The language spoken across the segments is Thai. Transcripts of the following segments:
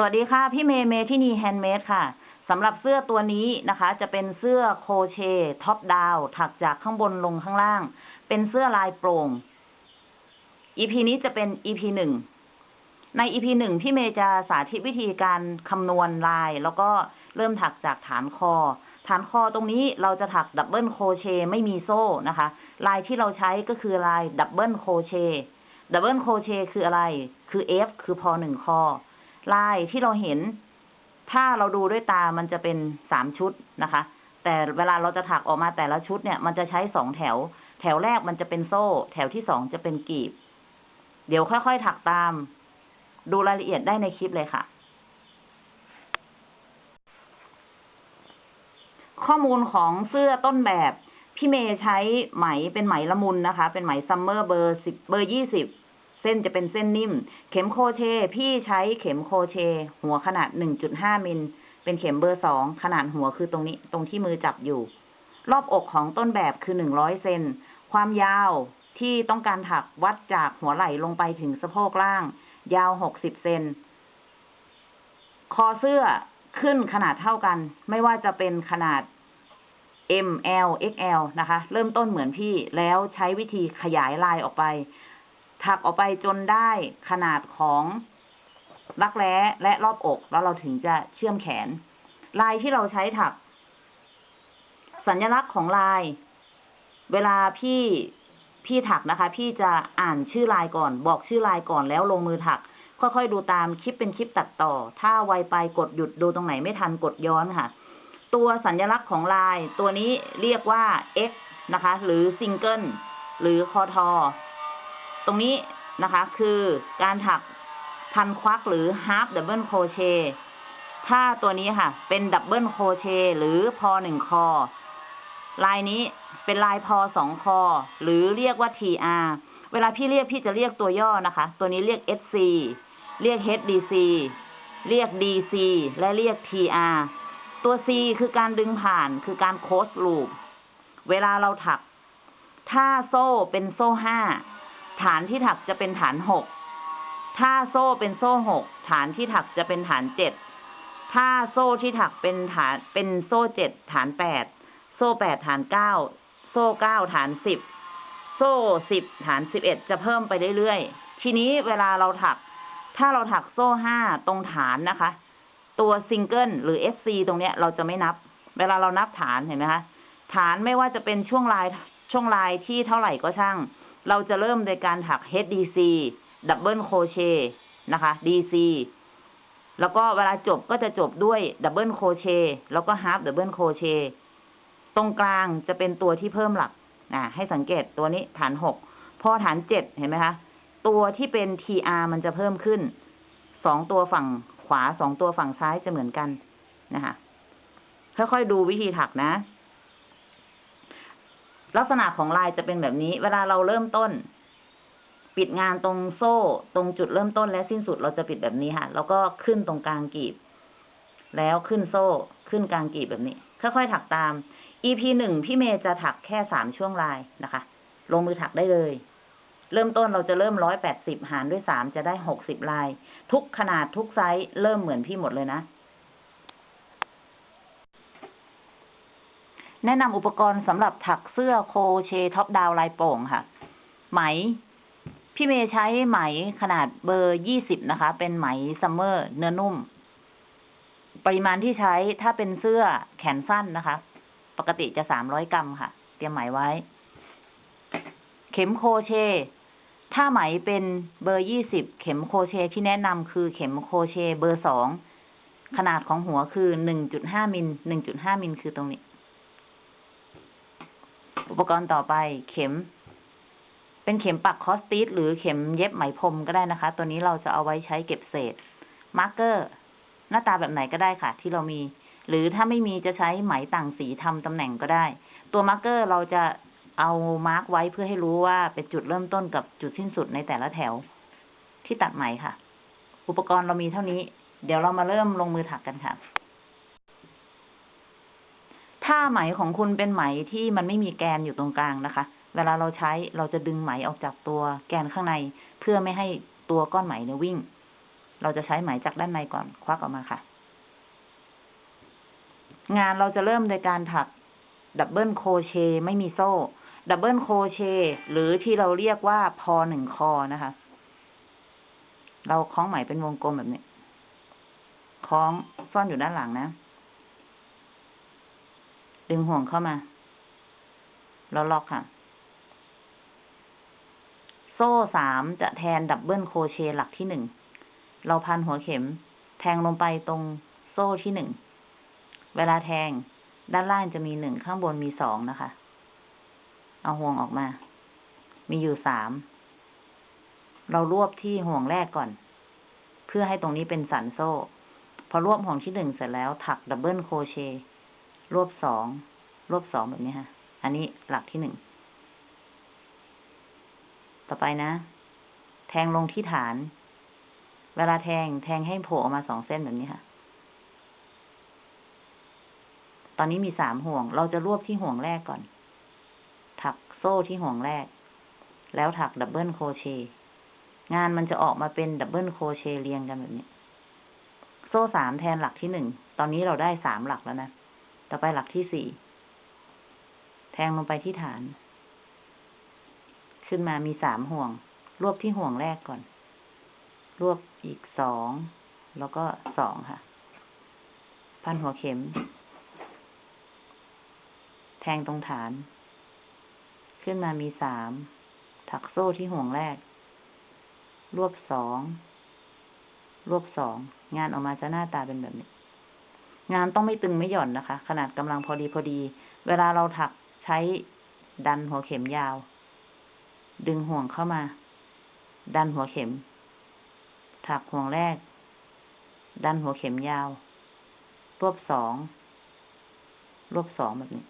สวัสดีค่ะ พี่เมย์เมทินี handmade ค่ะสำหรับเสื้อตัวนี้นะคะ จะเป็นเสื้อโครเชต์ top down ถักจากข้างบนลงข้างล่าง เป็นเสื้อลายโปร่ง EP นี้จะเป็น EP หนึ่งใน EP หนึ่งพี่เมย์จะสาธิตวิธีการคำนวณลาย แล้วก็เริ่มถักจากฐานคอ ฐานคอตรงนี้เราจะถัก double crochet ไม่มีโซ่นะคะ ลายที่เราใช้ก็คือลาย double crochet double crochet คืออะไร คือ F คือพอหนึ่งคอ ลายที่เราเห็น ถ้าเราดูด้วยตามันจะเป็นสามชุดนะคะ แต่เวลาเราจะถักออกมาแต่ละชุดเนี่ย มันจะใช้สองแถว แถวแรกมันจะเป็นโซ่ แถวที่สองจะเป็นกีบ เดี๋ยวค่อยๆถักตาม ดูรายละเอียดได้ในคลิปเลยค่ะ ข้อมูลของเสื้อต้นแบบพี่เมย์ใช้ไหมเป็นไหมละมุนนะคะ เป็นไหมซัมเมอร์เบอร์สิบเบอร์ยี่สิบ เส้นจะเป็นเส้นนิ่ม เข็มโครเชต์ พี่ใช้เข็มโครเชต์ หัวขนาดหนึ่งจุดห้ามิล เป็นเข็มเบอร์สองขนาดหัวคือตรงนี้ ตรงที่มือจับอยู่ รอบอกของต้นแบบคือหนึ่งร้อยเซน ความยาวที่ต้องการถักวัดจากหัวไหล่ลงไปถึงสะโพกล่าง ยาวหกสิบเซน คอเสื้อขึ้นขนาดเท่ากัน ไม่ว่าจะเป็นขนาด M L X L นะคะ เริ่มต้นเหมือนพี่แล้วใช้วิธีขยายลายออกไป ถักออกไปจนได้ขนาดของรักแร้และรอบอกแล้วเราถึงจะเชื่อมแขน ลายที่เราใช้ถัก สัญลักษณ์ของลาย เวลาพี่พี่ถักนะคะ พี่จะอ่านชื่อลายก่อน บอกชื่อลายก่อนแล้วลงมือถัก ค่อยๆดูตามคลิปเป็นคลิปตัดต่อ ถ้าไวไปกดหยุดดูตรงไหนไม่ทันกดย้อนค่ะ ตัวสัญลักษณ์ของลาย ตัวนี้เรียกว่า X นะคะ หรือซิงเกิลหรือคอทอ ตรงนี้นะคะ คือการถักพันควักหรือ half double crochet ถ้าตัวนี้ค่ะ เป็น double crochet หรือพอหนึ่งคอ ลายนี้เป็นลายพอสองคอ หรือเรียกว่า TR เวลาพี่เรียกพี่จะเรียกตัวย่อนะคะ ตัวนี้เรียก SC เรียก HDC เรียก DC และเรียก TR ตัว C คือการดึงผ่านคือการโคสลูป เวลาเราถัก ถ้าโซ่เป็นโซ่ห้า ฐานที่ถักจะเป็นฐานหก ถ้าโซ่เป็นโซ่หก ฐานที่ถักจะเป็นฐานเจ็ด ถ้าโซ่ที่ถักเป็นฐานเป็นโซ่เจ็ดฐานแปด โซ่แปดฐานเก้า โซ่เก้าฐานสิบ โซ่สิบฐานสิบเอ็ดจะเพิ่มไปเรื่อยๆ ทีนี้เวลาเราถัก ถ้าเราถักโซ่ห้าตรงฐานนะคะ ตัวซิงเกิลหรือ SC ตรงเนี้ยเราจะไม่นับ เวลาเรานับฐานเห็นไหมคะ ฐานไม่ว่าจะเป็นช่วงลายช่วงลายที่เท่าไหร่ก็ช่าง เราจะเริ่มโดยการถัก HDC Double Crochet นะคะ DC แล้วก็เวลาจบก็จะจบด้วย Double Crochet แล้วก็ Half Double Crochet ตรงกลางจะเป็นตัวที่เพิ่มหลักนะให้สังเกตตัวนี้ฐานหกพอฐานเจ็ดเห็นไหมคะตัวที่เป็น TR มันจะเพิ่มขึ้นสองตัวฝั่งขวาสองตัวฝั่งซ้ายจะเหมือนกันนะคะค่อยๆดูวิธีถักนะ ลักษณะของลายจะเป็นแบบนี้ เวลาเราเริ่มต้น ปิดงานตรงโซ่ ตรงจุดเริ่มต้นและสิ้นสุดเราจะปิดแบบนี้ค่ะ แล้วก็ขึ้นตรงกลางกีบ แล้วขึ้นโซ่ ขึ้นกลางกีบแบบนี้ ค่อยๆถักตาม EP หนึ่งพี่เมย์จะถักแค่สามช่วงลายนะคะ ลงมือถักได้เลย เริ่มต้นเราจะเริ่มร้อยแปดสิบหารด้วยสามจะได้หกสิบลาย ทุกขนาดทุกไซส์เริ่มเหมือนพี่หมดเลยนะ แนะนำอุปกรณ์สำหรับถักเสื้อโครเชต์ top down ลายโปร่งค่ะ ไหม พี่เมย์ใช้ไหมขนาดเบอร์ยี่สิบนะคะ เป็นไหมซัมเมอร์เนื้อนุ่ม ปริมาณที่ใช้ถ้าเป็นเสื้อแขนสั้นนะคะ ปกติจะสามร้อยกรัมค่ะ เตรียมไหมไว้ เข็มโครเชต์ ถ้าไหมเป็นเบอร์ยี่สิบเข็มโครเชต์ที่แนะนำคือเข็มโครเชต์เบอร์สองขนาดของหัวคือหนึ่งจุดห้ามิลหนึ่งจุดห้ามิลคือตรงนี้ อุปกรณ์ต่อไปเข็ม เป็นเข็มปักครอสติชหรือเข็มเย็บไหมพรมก็ได้นะคะ ตัวนี้เราจะเอาไว้ใช้เก็บเศษ marker หน้าตาแบบไหนก็ได้ค่ะ ที่เรามี หรือถ้าไม่มีจะใช้ไหมต่างสีทำตำแหน่งก็ได้ ตัว marker เราจะเอา mark ไว้เพื่อให้รู้ว่าเป็นจุดเริ่มต้นกับจุดสิ้นสุดในแต่ละแถว ที่ตัดไหมค่ะ อุปกรณ์เรามีเท่านี้ เดี๋ยวเรามาเริ่มลงมือถักกันค่ะ ถ้าไหมของคุณเป็นไหมที่มันไม่มีแกนอยู่ตรงกลางนะคะ เวลาเราใช้เราจะดึงไหมออกจากตัวแกนข้างใน เพื่อไม่ให้ตัวก้อนไหมเนี่ยวิ่ง เราจะใช้ไหมจากด้านในก่อนควักออกมาค่ะ งานเราจะเริ่มโดยการถัก double crochet ไม่มีโซ่ double crochet หรือที่เราเรียกว่าพอหนึ่งคอนะคะ เราคล้องไหมเป็นวงกลมแบบนี้ คล้องซ่อนอยู่ด้านหลังนะ ดึงห่วงเข้ามา แล้วล็อกค่ะ โซ่สามจะแทน double crochet หลักที่หนึ่ง เราพันหัวเข็ม แทงลงไปตรงโซ่ที่หนึ่ง เวลาแทงด้านล่างจะมีหนึ่งข้างบนมีสองนะคะ เอาห่วงออกมา มีอยู่สาม เรารวบที่ห่วงแรกก่อน เพื่อให้ตรงนี้เป็นสันโซ่ พอรวบห่วงที่หนึ่งเสร็จแล้วถัก double crochet รวบสองรวบสองแบบนี้ค่ะ อันนี้หลักที่หนึ่ง ต่อไปนะ แทงลงที่ฐาน เวลาแทงแทงให้โผล่ออกมาสองเส้นแบบนี้ค่ะ ตอนนี้มีสามห่วง เราจะรวบที่ห่วงแรกก่อน ถักโซ่ที่ห่วงแรก แล้วถัก double crochet งานมันจะออกมาเป็น double crochet เรียงกันแบบนี้ โซ่สามแทนหลักที่หนึ่ง ตอนนี้เราได้สามหลักแล้วนะ ต่อไปหลักที่สี่ แทงลงไปที่ฐาน ขึ้นมามีสามห่วง รวบที่ห่วงแรกก่อน รวบอีกสอง แล้วก็สองค่ะ พันหัวเข็ม แทงตรงฐาน ขึ้นมามีสาม ถักโซ่ที่ห่วงแรก รวบสอง รวบสอง งานออกมาจะหน้าตาเป็นแบบนี้ งานต้องไม่ตึงไม่หย่อนนะคะ ขนาดกำลังพอดีพอดี เวลาเราถักใช้ดันหัวเข็มยาว ดึงห่วงเข้ามา ดันหัวเข็ม ถักห่วงแรก ดันหัวเข็มยาว รวบสอง รวบสองแบบนี้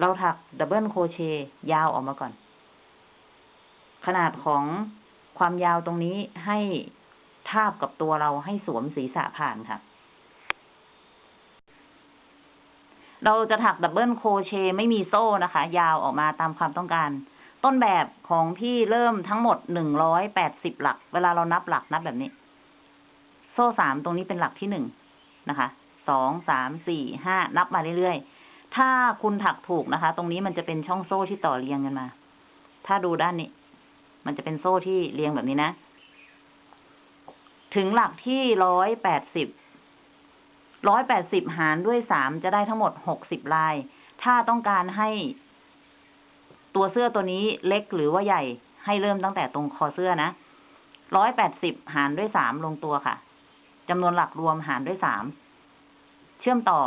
เราถัก double crochet ยาวออกมาก่อน ขนาดของความยาวตรงนี้ให้ ทาบกับตัวเราให้สวมศีรษะผ่านค่ะ เราจะถัก double crochet ไม่มีโซ่นะคะ ยาวออกมาตามความต้องการ ต้นแบบของพี่เริ่มทั้งหมดหนึ่งร้อยแปดสิบหลัก เวลาเรานับหลักนับแบบนี้ โซ่สามตรงนี้เป็นหลักที่หนึ่งนะคะสองสามสี่ห้านับมาเรื่อยๆ ถ้าคุณถักถูกนะคะ ตรงนี้มันจะเป็นช่องโซ่ที่ต่อเรียงกันมา ถ้าดูด้านนี้ มันจะเป็นโซ่ที่เรียงแบบนี้นะ ถึงหลักที่ร้อยแปดสิบร้อยแปดสิบหารด้วยสามจะได้ทั้งหมดหกสิบลาย ถ้าต้องการให้ตัวเสื้อตัวนี้เล็กหรือว่าใหญ่ให้เริ่มตั้งแต่ตรงคอเสื้อนะร้อยแปดสิบหารด้วยสามลงตัวค่ะจำนวนหลักรวมหารด้วยสามเชื่อมต่อ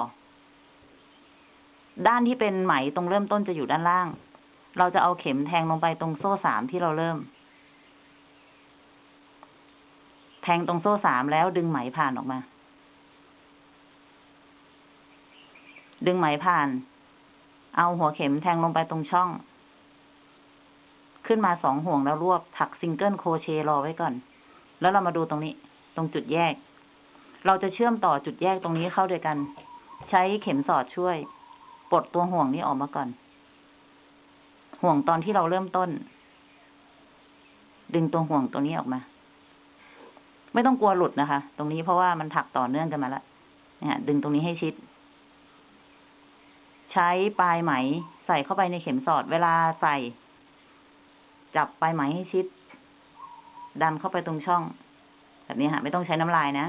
ด้านที่เป็นไหมตรงเริ่มต้นจะอยู่ด้านล่าง เราจะเอาเข็มแทงลงไปตรงโซ่สามที่เราเริ่ม แท งตรงโซ่สามแล้วดึงไหมผ่านออกมา ดึงไหมผ่าน เอาหัวเข็มแทงลงไปตรงช่อง ขึ้นมาสองห่วงแล้วรวบถักซิงเกิลโครเชรอไว้ก่อน แล้วเรามาดูตรงนี้ ตรงจุดแยก เราจะเชื่อมต่อจุดแยกตรงนี้เข้าด้วยกัน ใช้เข็มสอดช่วย ปลดตัวห่วงนี้ออกมาก่อน ห่วงตอนที่เราเริ่มต้น ดึงตัวห่วงตัวนี้ออกมา ไม่ต้องกลัวหลุดนะคะ ตรงนี้เพราะว่ามันถักต่อเนื่องกันมาแล้วเนี่ยดึงตรงนี้ให้ชิด ใช้ปลายไหม ใส่เข้าไปในเข็มสอด เวลาใส่ จับปลายไหมให้ชิด ดันเข้าไปตรงช่อง แบบนี้ค่ะไม่ต้องใช้น้ำลายนะ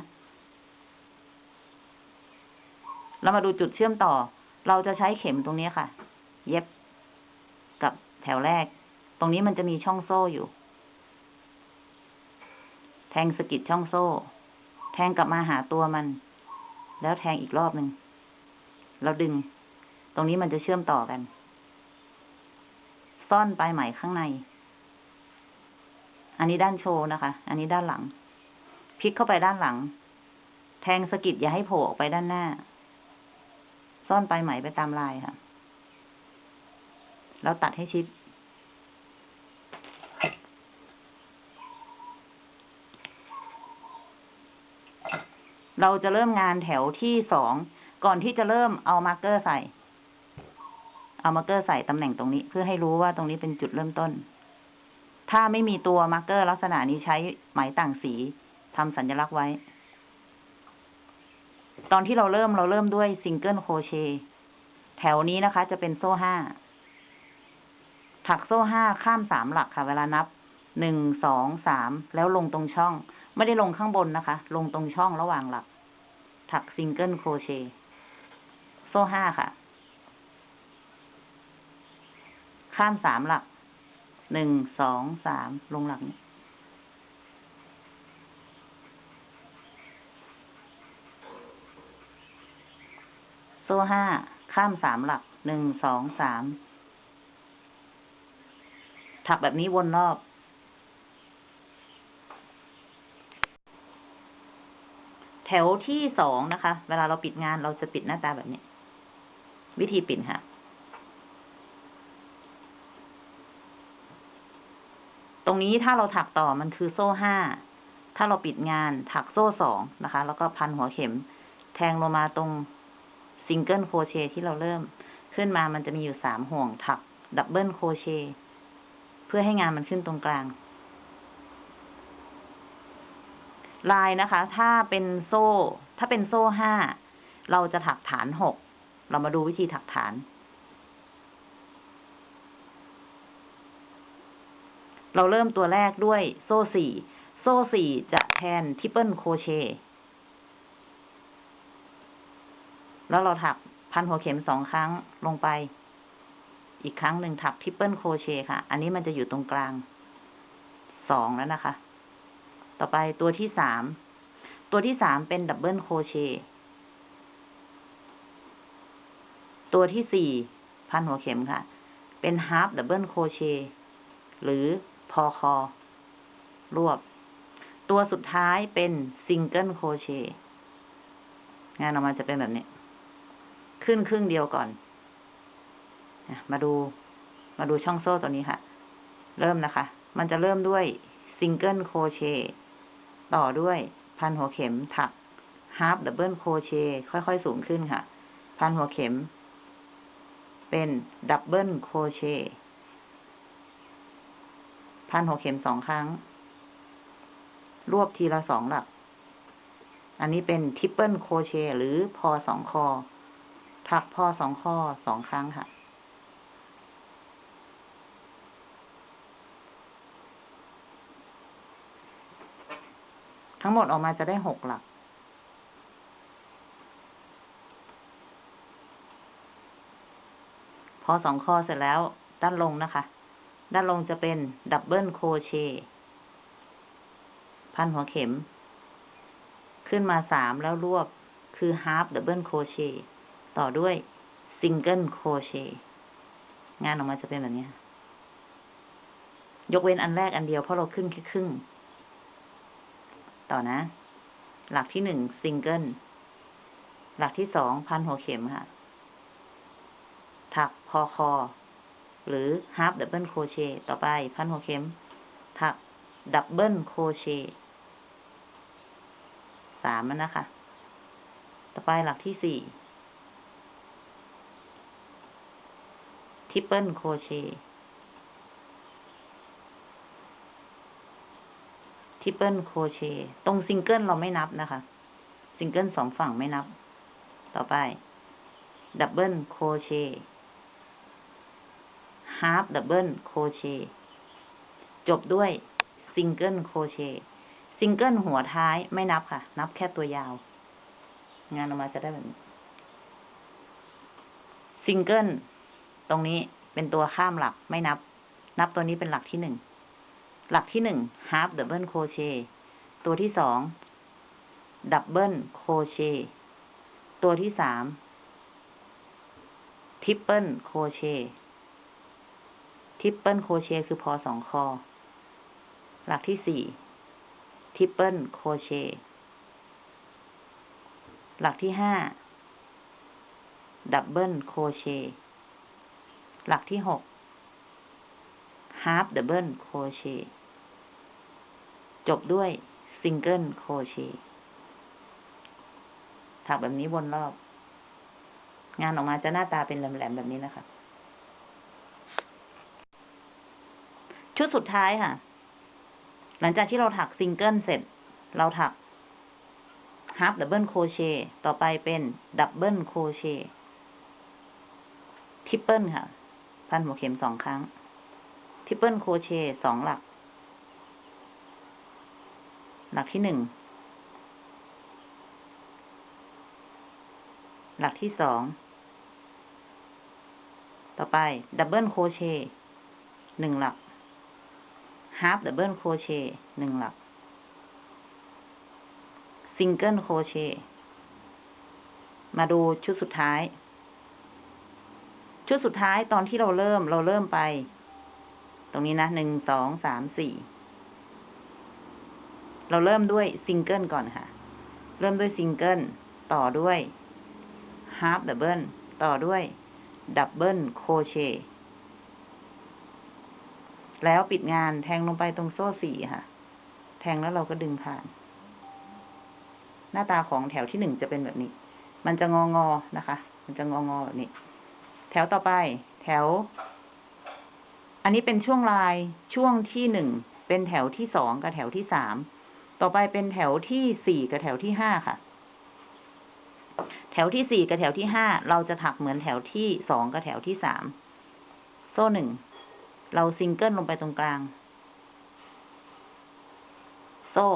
เรามาดูจุดเชื่อมต่อ เราจะใช้เข็มตรงนี้ค่ะ เย็บกับแถวแรก ตรงนี้มันจะมีช่องโซ่อยู่ แทงสกิดช่องโซ่ แทงกลับมาหาตัวมัน แล้วแทงอีกรอบหนึ่งเราดึง ตรงนี้มันจะเชื่อมต่อกัน ซ่อนปลายไหมข้างใน อันนี้ด้านโชว์นะคะ อันนี้ด้านหลัง พลิกเข้าไปด้านหลัง แทงสกิดอย่าให้โผล่ออกไปด้านหน้า ซ่อนปลายไหมไปตามลายค่ะแล้วตัดให้ชิด เราจะเริ่มงานแถวที่สอง ก่อนที่จะเริ่มเอา marker ใส่ เอา marker ใส่ตำแหน่งตรงนี้ เพื่อให้รู้ว่าตรงนี้เป็นจุดเริ่มต้น ถ้าไม่มีตัว marker ลักษณะนี้ใช้ไหมต่างสีทำสัญลักษณ์ไว้ ตอนที่เราเริ่มเราเริ่มด้วย single crochet แถวนี้นะคะ จะเป็นโซ่ห้า ถักโซ่ห้าข้ามสามหลักค่ะ เวลานับหนึ่งสองสามแล้วลงตรงช่อง ไม่ได้ลงข้างบนนะคะ ลงตรงช่องระหว่างหลัก ถัก single crochet โซ่ห้าค่ะ ข้ามสามหลัก หนึ่ง สอง สาม ลงหลักนี้โซ่ห้า ข้ามสามหลัก หนึ่ง สอง สาม ถักแบบนี้วนรอบ แถวที่สองนะคะ เวลาเราปิดงานเราจะปิดหน้าตาแบบนี้ วิธีปิดค่ะ ตรงนี้ถ้าเราถักต่อมันคือโซ่ห้า ถ้าเราปิดงานถักโซ่สองนะคะ แล้วก็พันหัวเข็ม แทงลงมาตรง single crochet ที่เราเริ่มขึ้นมามันจะมีอยู่สามห่วงถัก double crochet เพื่อให้งานมันขึ้นตรงกลาง ลายนะคะ ถ้าเป็นโซ่ ถ้าเป็นโซ่ห้าเราจะถักฐานหก เรามาดูวิธีถักฐาน เราเริ่มตัวแรกด้วยโซ่สี่ โซ่สี่จะแทน triple crochetแล้วเราถักพันหัวเข็มสองครั้งลงไป อีกครั้งหนึ่งถัก triple crochet ค่ะ อันนี้มันจะอยู่ตรงกลางสองแล้วนะคะ ต่อไปตัวที่สาม ตัวที่สามเป็น double crochet ตัวที่สี่พันหัวเข็มค่ะ เป็น half double crochet หรือพอคอ รวบ ตัวสุดท้ายเป็นsingle crochet งานออกมาจะเป็นแบบนี้ ขึ้นครึ่งเดียวก่อน มาดู มาดูช่องโซ่ตัวนี้ค่ะ เริ่มนะคะ มันจะเริ่มด้วย single crochet ต่อด้วยพันหัวเข็มถัก half double crochet ค่อยๆ สูงขึ้นค่ะ พันหัวเข็ม เป็น double crochetพันหัวเข็มสองครั้ง รวบทีละสองหลัก อันนี้เป็นทริปเปิลโคเชหรือพอสองคอ ถักพอสองคอสองครั้งค่ะ ทั้งหมดออกมาจะได้หกหลัก พอสองคอเสร็จแล้ว ด้านลงนะคะ ด้านลงจะเป็น double crochet พันหัวเข็ม ขึ้นมาสามแล้วรวบคือ half double crochet ต่อด้วย single crochet งานออกมาจะเป็นแบบนี้ ยกเว้นอันแรกอันเดียวเพราะเราขึ้นแค่ครึ่ง ต่อนะ หลักที่หนึ่งซิงเกิล หลักที่สองพันหัวเข็มค่ะ ถักพอคอ หรือ half double crochet ต่อไป พันหัวเข็ม ถัก double crochet สามมันนะคะ ต่อไปหลักที่สี่ triple crochet triple crochet ตรงซิงเกิลเราไม่นับนะคะ ซิงเกิลสองฝั่งไม่นับ ต่อไป double crochet half double crochet จบด้วย single crochet single หัวท้ายไม่นับค่ะ นับแค่ตัวยาว งานออกมาจะได้แบบนี้ single ตรงนี้เป็นตัวข้ามหลักไม่นับ นับตัวนี้เป็นหลักที่หนึ่ง หลักที่หนึ่ง half double crochet ตัวที่สอง double crochet ตัวที่สาม triple crochet triple crochet คือพอสองคอ หลักที่สี่ triple crochet หลักที่ห้าdouble crochet หลักที่หก half double crochet จบด้วย single crochet ถักแบบนี้วนรอบ งานออกมาจะหน้าตาเป็นแหลมๆแบบนี้นะคะ ชุดสุดท้ายค่ะ หลังจากที่เราถักซิงเกิลเสร็จ เราถักhalf double crochet ต่อไปเป็น double crochet triple ค่ะ พันหัวเข็มสองครั้ง triple crochet สองหลัก หลักที่หนึ่ง หลักที่สอง ต่อไป double crochet หนึ่งหลัก half double crochetหนึ่งหลัก single crochet มาดูชุดสุดท้าย ชุดสุดท้ายตอนที่เราเริ่มเราเริ่มไป ตรงนี้นะหนึ่งสองสามสี่ เราเริ่มด้วยซิงเกิลก่อนค่ะ เริ่มด้วยซิงเกิลต่อด้วย half double ต่อด้วย double crochetแล้วปิดงานแทงลงไปตรงโซ่สี่ค่ะ แทงแล้วเราก็ดึงผ่าน หน้าตาของแถวที่หนึ่งจะเป็นแบบนี้ มันจะงองอนะคะ มันจะงองอแบบนี้ แถวต่อไป แถว อันนี้เป็นช่วงลายช่วงที่หนึ่งเป็นแถวที่สองกับแถวที่สาม ต่อไปเป็นแถวที่สี่กับแถวที่ห้าค่ะ แถวที่สี่กับแถวที่ห้าเราจะถักเหมือนแถวที่สองกับแถวที่สามโซ่หนึ่งเราซิงเกิลลงไปตรงกลาง โซ่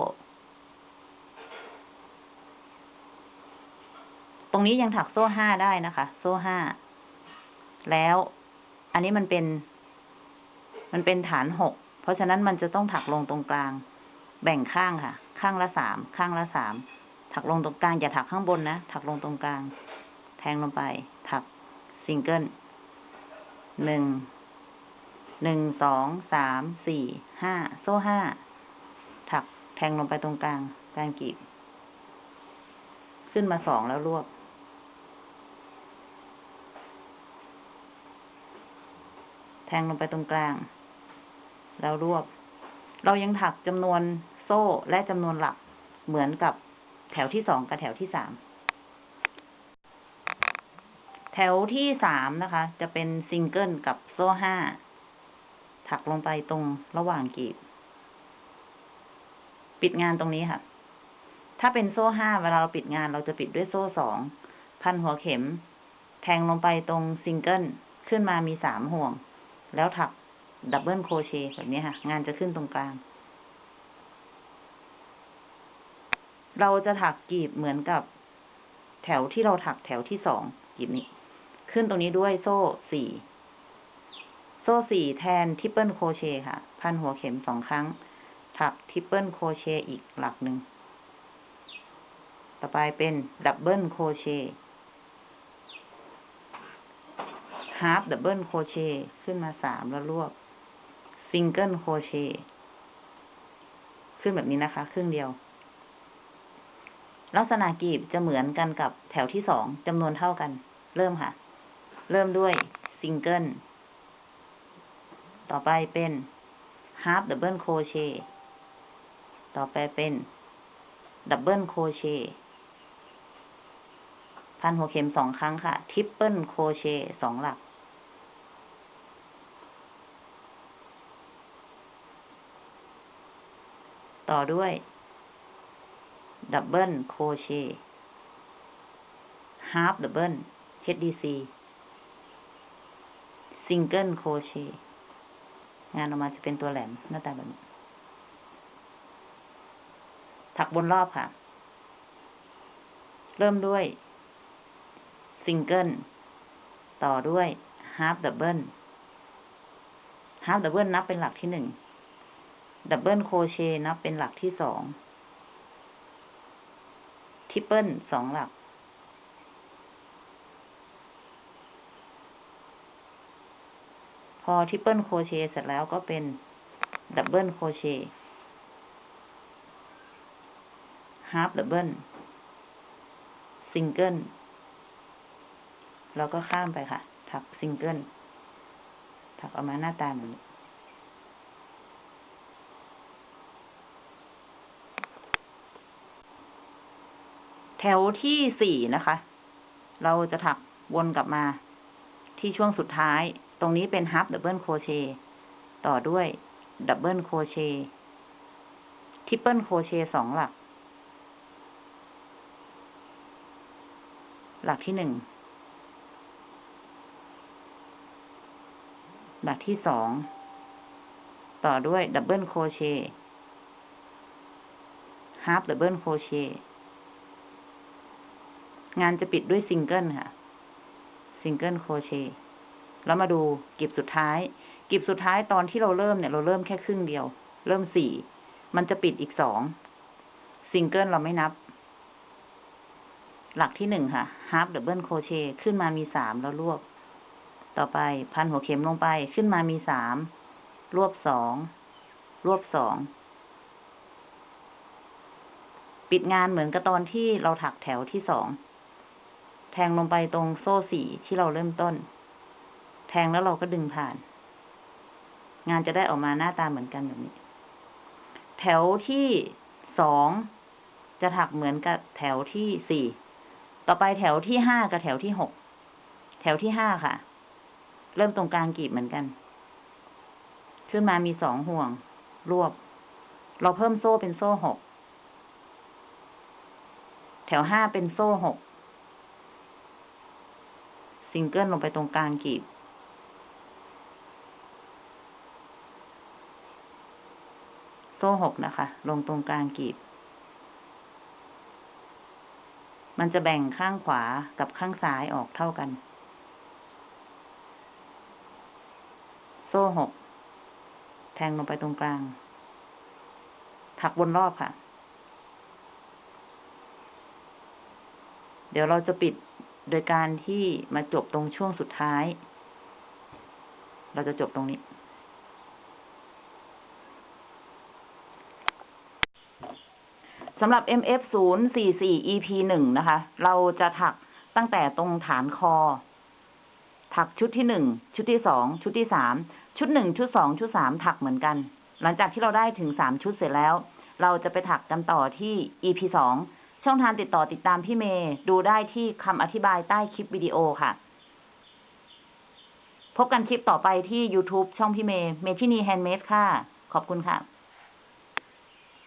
ตรงนี้ยังถักโซ่ห้าได้นะคะ โซ่ห้า แล้วอันนี้มันเป็น มันเป็นฐานหก เพราะฉะนั้นมันจะต้องถักลงตรงกลาง แบ่งข้างค่ะ ข้างละสาม ข้างละสาม ถักลงตรงกลาง อย่าถักข้างบนนะ ถักลงตรงกลาง แทงลงไป ถักซิงเกิล หนึ่ง หนึ่ง สอง สาม สี่ ห้า โซ่ห้า ถักแทงลงไปตรงกลาง กางกีบ ขึ้นมาสองแล้วรวบแทงลงไปตรงกลาง แล้วรวบ เรายังถักจำนวนโซ่และจำนวนหลักเหมือนกับแถวที่สองกับแถวที่สาม แถวที่สามนะคะ จะเป็นซิงเกิลกับโซ่ห้า ถักลงไปตรงระหว่างกลีบ ปิดงานตรงนี้ค่ะ ถ้าเป็นโซ่ห้าเวลาเราปิดงานเราจะปิดด้วยโซ่สอง พันหัวเข็ม แทงลงไปตรงซิงเกิล ขึ้นมามีสามห่วง แล้วถัก double crochet แบบนี้ค่ะ งานจะขึ้นตรงกลาง เราจะถักกลีบเหมือนกับแถวที่เราถักแถวที่สองกลีบนี้ ขึ้นตรงนี้ด้วยโซ่สี่โซ่สี่แทน triple crochet ค่ะ พันหัวเข็มสองครั้ง ถัก triple crochet อีกหลักหนึ่ง ต่อไปเป็น double crochet half double crochet ขึ้นมาสามแล้วรวบ single crochetขึ้นแบบนี้นะคะ ครึ่งเดียว ลักษณะกีบจะเหมือนกันกับแถวที่สองจำนวนเท่ากัน เริ่มค่ะ เริ่มด้วยซิงเกิลต่อไปเป็น half double crochet ต่อไปเป็น double crochet พันหัวเข็มสองครั้งค่ะ triple crochet สองหลัก ต่อด้วย double crochet half double HDC single crochet งานออกมาจะเป็นตัวแหลมหน้าตาแบบนี้ ถักวนรอบค่ะ เริ่มด้วย ซิงเกิล ต่อด้วย half doubleฮาร์ d ดับเบิลนับเป็นหลักที่หนึ่ง double crochet นับเป็นหลักที่สอง triple สองหลัก พอ triple crochet เสร็จแล้วก็เป็น double crochet half double singleแล้วก็ข้ามไปค่ะ ถักซิงเกิลถักออกมาหน้าตาแบบนี้ แถวที่สี่นะคะ เราจะถักวนกลับมาที่ช่วงสุดท้าย ตรงนี้เป็น half double crochet ต่อด้วย double crochet triple crochet สองหลัก หลักที่หนึ่ง หลักที่สอง ต่อด้วย double crochet half double crochet งานจะปิดด้วยซิงเกิลค่ะ single crochet แล้วมาดูกลีบสุดท้าย กลีบสุดท้ายตอนที่เราเริ่มเนี่ย เราเริ่มแค่ครึ่งเดียว เริ่มสี่ มันจะปิดอีกสอง ซิงเกิลเราไม่นับ หลักที่หนึ่งค่ะ half double crochet ขึ้นมามีสามแล้วรวบ ต่อไปพันหัวเข็มลงไป ขึ้นมามีสาม รวบสอง รวบสอง ปิดงานเหมือนกับตอนที่เราถักแถวที่สอง แทงลงไปตรงโซ่สี่ที่เราเริ่มต้น แทงแล้วเราก็ดึงผ่าน งานจะได้ออกมาหน้าตาเหมือนกันแบบนี้ แถวที่สองจะถักเหมือนกับแถวที่สี่ ต่อไปแถวที่ห้ากับแถวที่หก แถวที่ห้าค่ะ เริ่มตรงกลางกลีบเหมือนกัน ขึ้นมามีสองห่วง รวบ เราเพิ่มโซ่เป็นโซ่หก แถวห้าเป็นโซ่หก ซิงเกิลลงไปตรงกลางกลีบ โซ่หกนะคะ ลงตรงกลางกีบ มันจะแบ่งข้างขวากับข้างซ้ายออกเท่ากัน โซ่หก แทงลงไปตรงกลาง ถักวนรอบค่ะ เดี๋ยวเราจะปิด โดยการที่มาจบตรงช่วงสุดท้าย เราจะจบตรงนี้ สำหรับ MF 0 4 4 EP 1นะคะ เราจะถักตั้งแต่ตรงฐานคอ ถักชุดที่หนึ่ง ชุดที่สอง ชุดที่สาม ชุดหนึ่ง ชุดสอง ชุดสาม ถักเหมือนกัน หลังจากที่เราได้ถึงสามชุดเสร็จแล้ว เราจะไปถักกันต่อที่ EP สอง ช่องทางติดต่อติดตามพี่เมย์ดูได้ที่คำอธิบายใต้คลิปวิดีโอค่ะ พบกันคลิปต่อไปที่ YouTube ช่องพี่เมย์เมทินี handmade ค่ะ ขอบคุณค่ะ